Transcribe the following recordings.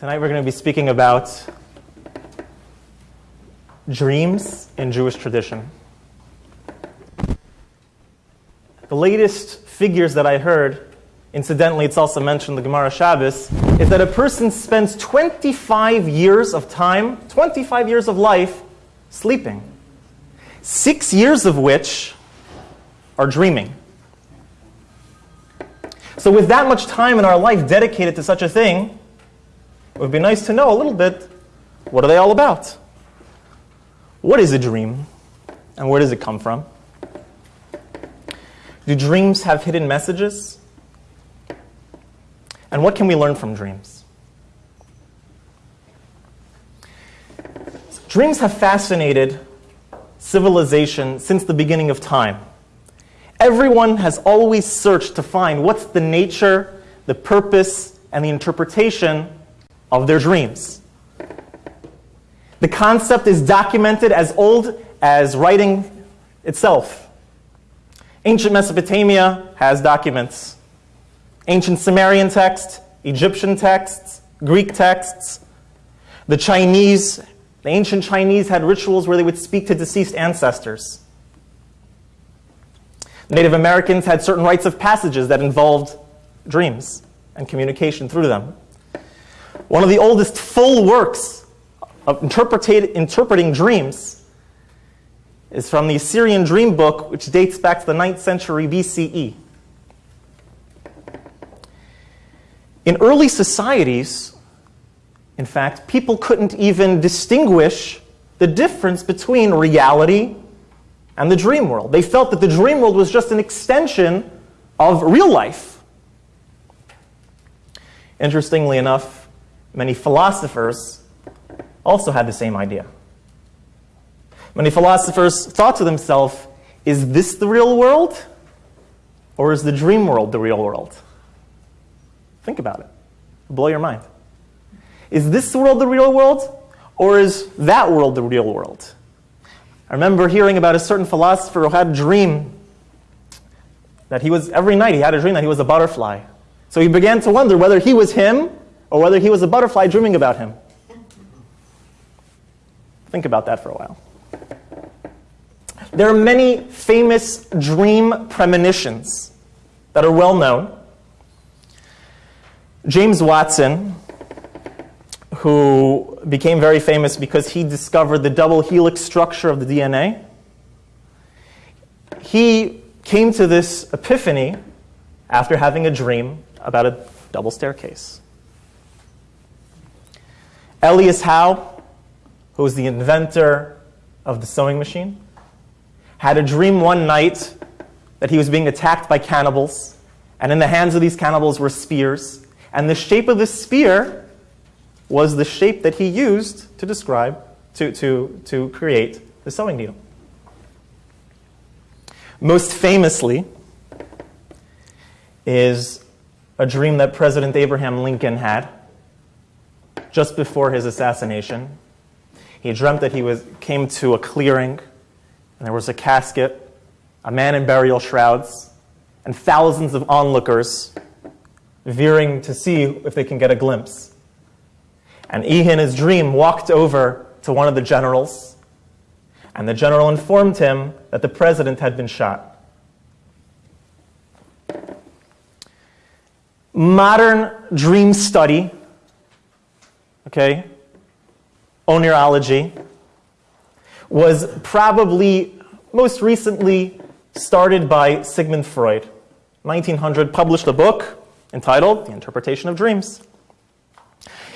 Tonight we're going to be speaking about dreams in Jewish tradition. The latest figures that I heard, incidentally, it's also mentioned in the Gemara Shabbos, is that a person spends 25 years of time, 25 years of life, sleeping. Six years of which are dreaming. So, with that much time in our life dedicated to such a thing, it would be nice to know a little bit what are they all about? What is a dream? And where does it come from? Do dreams have hidden messages? And what can we learn from dreams? Dreams have fascinated civilization since the beginning of time. Everyone has always searched to find what's the nature, the purpose, and the interpretation of their dreams. The concept is documented as old as writing itself. Ancient Mesopotamia has documents. Ancient Sumerian texts, Egyptian texts, Greek texts. The Chinese, the ancient Chinese had rituals where they would speak to deceased ancestors. Native Americans had certain rites of passages that involved dreams and communication through them. One of the oldest full works of interpreting dreams is from the Assyrian Dream Book, which dates back to the 9th century BCE. In early societies, in fact, people couldn't even distinguish the difference between reality and the dream world. They felt that the dream world was just an extension of real life. Interestingly enough, Many philosophers also had the same idea. Many philosophers thought to themselves, is this the real world? Or is the dream world the real world? Think about it. blow your mind. Is this world the real world? Or is that world the real world? I remember hearing about a certain philosopher who had a dream that he was, every night he had a dream that he was a butterfly. So he began to wonder whether he was him or whether he was a butterfly dreaming about him. Think about that for a while. There are many famous dream premonitions that are well known. James Watson, who became very famous because he discovered the double helix structure of the DNA, he came to this epiphany after having a dream about a double staircase. Elias Howe, who was the inventor of the sewing machine, had a dream one night that he was being attacked by cannibals, and in the hands of these cannibals were spears, and the shape of the spear was the shape that he used to describe, to, to, to create the sewing needle. Most famously is a dream that President Abraham Lincoln had just before his assassination. He dreamt that he was, came to a clearing, and there was a casket, a man in burial shrouds, and thousands of onlookers veering to see if they can get a glimpse. And he, in his dream, walked over to one of the generals, and the general informed him that the president had been shot. Modern dream study okay, oneirology, was probably most recently started by Sigmund Freud. 1900 published a book entitled The Interpretation of Dreams.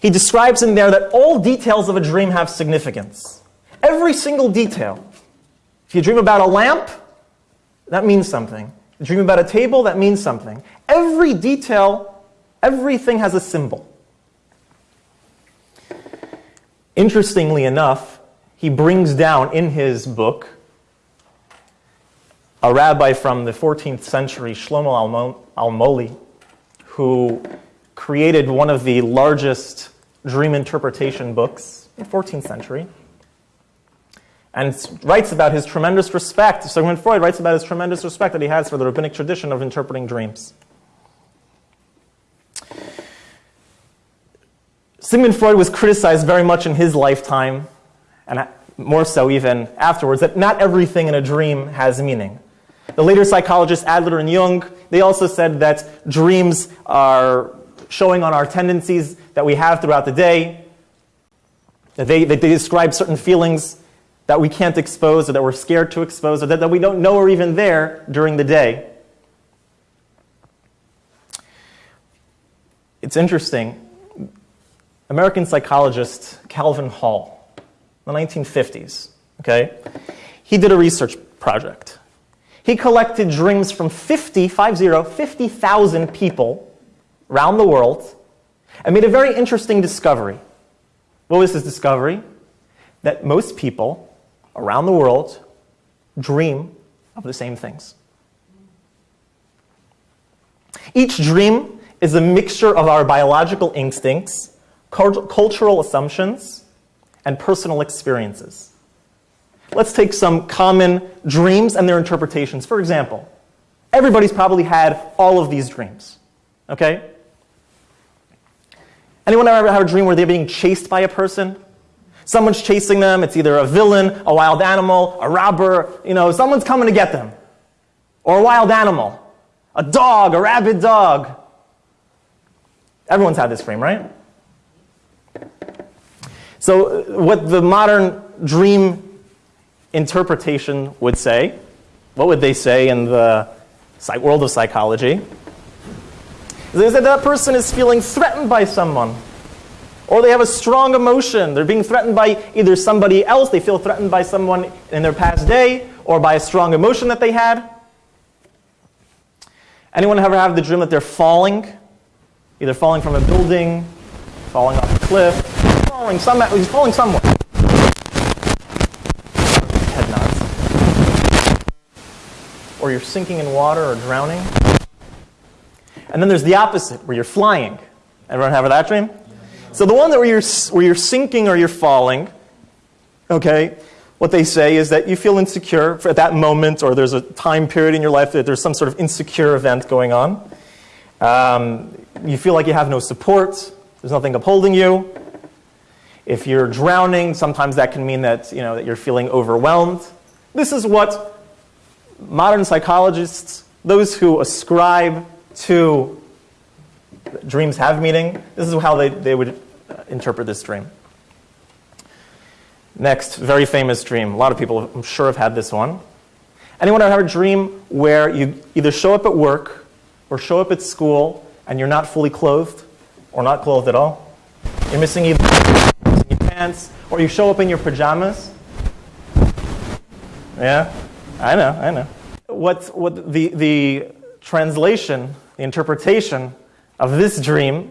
He describes in there that all details of a dream have significance. Every single detail. If you dream about a lamp, that means something. You dream about a table, that means something. Every detail, everything has a symbol. Interestingly enough, he brings down in his book a rabbi from the 14th century, Shlomo Almoli, who created one of the largest dream interpretation books in the 14th century, and writes about his tremendous respect. Sigmund Freud writes about his tremendous respect that he has for the rabbinic tradition of interpreting dreams. Sigmund Freud was criticized very much in his lifetime, and more so even afterwards, that not everything in a dream has meaning. The later psychologists Adler and Jung, they also said that dreams are showing on our tendencies that we have throughout the day. That they, they describe certain feelings that we can't expose or that we're scared to expose or that, that we don't know are even there during the day. It's interesting. American psychologist Calvin Hall, in the 1950s, okay, he did a research project. He collected dreams from 50, 50, 50,000 people around the world and made a very interesting discovery. What was his discovery? That most people around the world dream of the same things. Each dream is a mixture of our biological instincts, cultural assumptions, and personal experiences. Let's take some common dreams and their interpretations. For example, everybody's probably had all of these dreams, okay? Anyone ever have a dream where they're being chased by a person? Someone's chasing them. It's either a villain, a wild animal, a robber. You know, someone's coming to get them. Or a wild animal. A dog, a rabid dog. Everyone's had this dream, right? So uh, what the modern dream interpretation would say, what would they say in the world of psychology? They said that person is feeling threatened by someone. Or they have a strong emotion. They're being threatened by either somebody else, they feel threatened by someone in their past day, or by a strong emotion that they had. Anyone ever have the dream that they're falling? Either falling from a building, falling off a cliff, some, he's falling somewhere. Head nods. Or you're sinking in water or drowning. And then there's the opposite, where you're flying. Everyone have that dream? So the one that where you're, where you're sinking or you're falling, okay, what they say is that you feel insecure at that moment or there's a time period in your life that there's some sort of insecure event going on. Um, you feel like you have no support. There's nothing upholding you. If you're drowning, sometimes that can mean that, you know, that you're feeling overwhelmed. This is what modern psychologists, those who ascribe to dreams have meaning, this is how they, they would interpret this dream. Next, very famous dream. A lot of people, I'm sure, have had this one. Anyone ever have a dream where you either show up at work or show up at school and you're not fully clothed or not clothed at all? You're missing either pants or you show up in your pajamas? Yeah, I know, I know. What, what the, the translation, the interpretation of this dream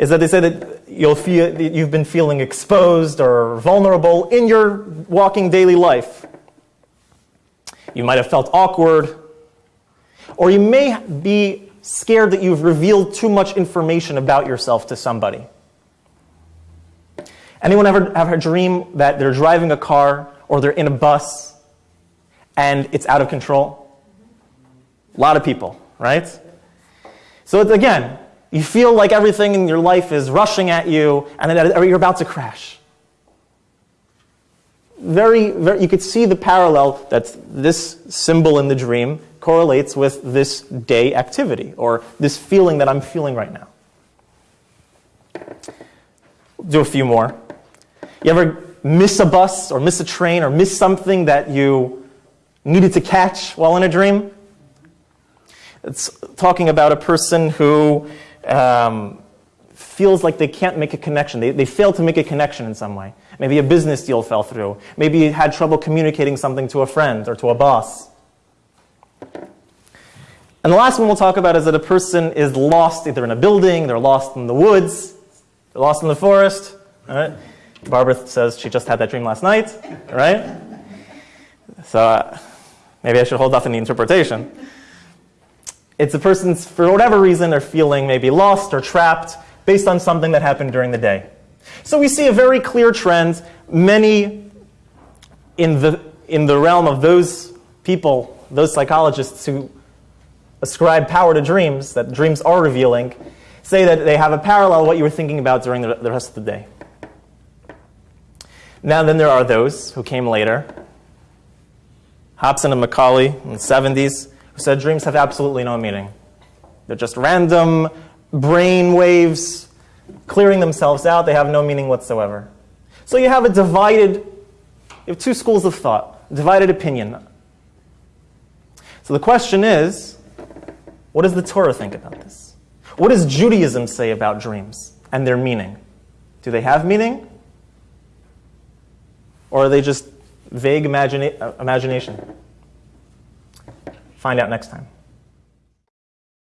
is that they say that you'll feel, that you've been feeling exposed or vulnerable in your walking daily life. You might have felt awkward, or you may be scared that you've revealed too much information about yourself to somebody. Anyone ever have a dream that they're driving a car or they're in a bus and it's out of control? A lot of people, right? So it's, again, you feel like everything in your life is rushing at you and you're about to crash. Very, very, you could see the parallel that this symbol in the dream correlates with this day activity or this feeling that I'm feeling right now. Do a few more. You ever miss a bus or miss a train or miss something that you needed to catch while in a dream? It's talking about a person who um, feels like they can't make a connection. They, they fail to make a connection in some way. Maybe a business deal fell through. Maybe you had trouble communicating something to a friend or to a boss. And the last one we'll talk about is that a person is lost either in a building, they're lost in the woods, they're lost in the forest. All right? Barbara says she just had that dream last night, right? So uh, maybe I should hold off on the interpretation. It's a person's, for whatever reason, they're feeling maybe lost or trapped based on something that happened during the day. So we see a very clear trend. Many in the, in the realm of those people, those psychologists who ascribe power to dreams, that dreams are revealing, say that they have a parallel what you were thinking about during the, the rest of the day. Now, then there are those who came later, Hobson and McCarley in the 70s, who said dreams have absolutely no meaning. They're just random brain waves clearing themselves out. They have no meaning whatsoever. So you have a divided, you have two schools of thought, divided opinion. So the question is, what does the Torah think about this? What does Judaism say about dreams and their meaning? Do they have meaning? Or are they just vague imagina- imagination? Find out next time.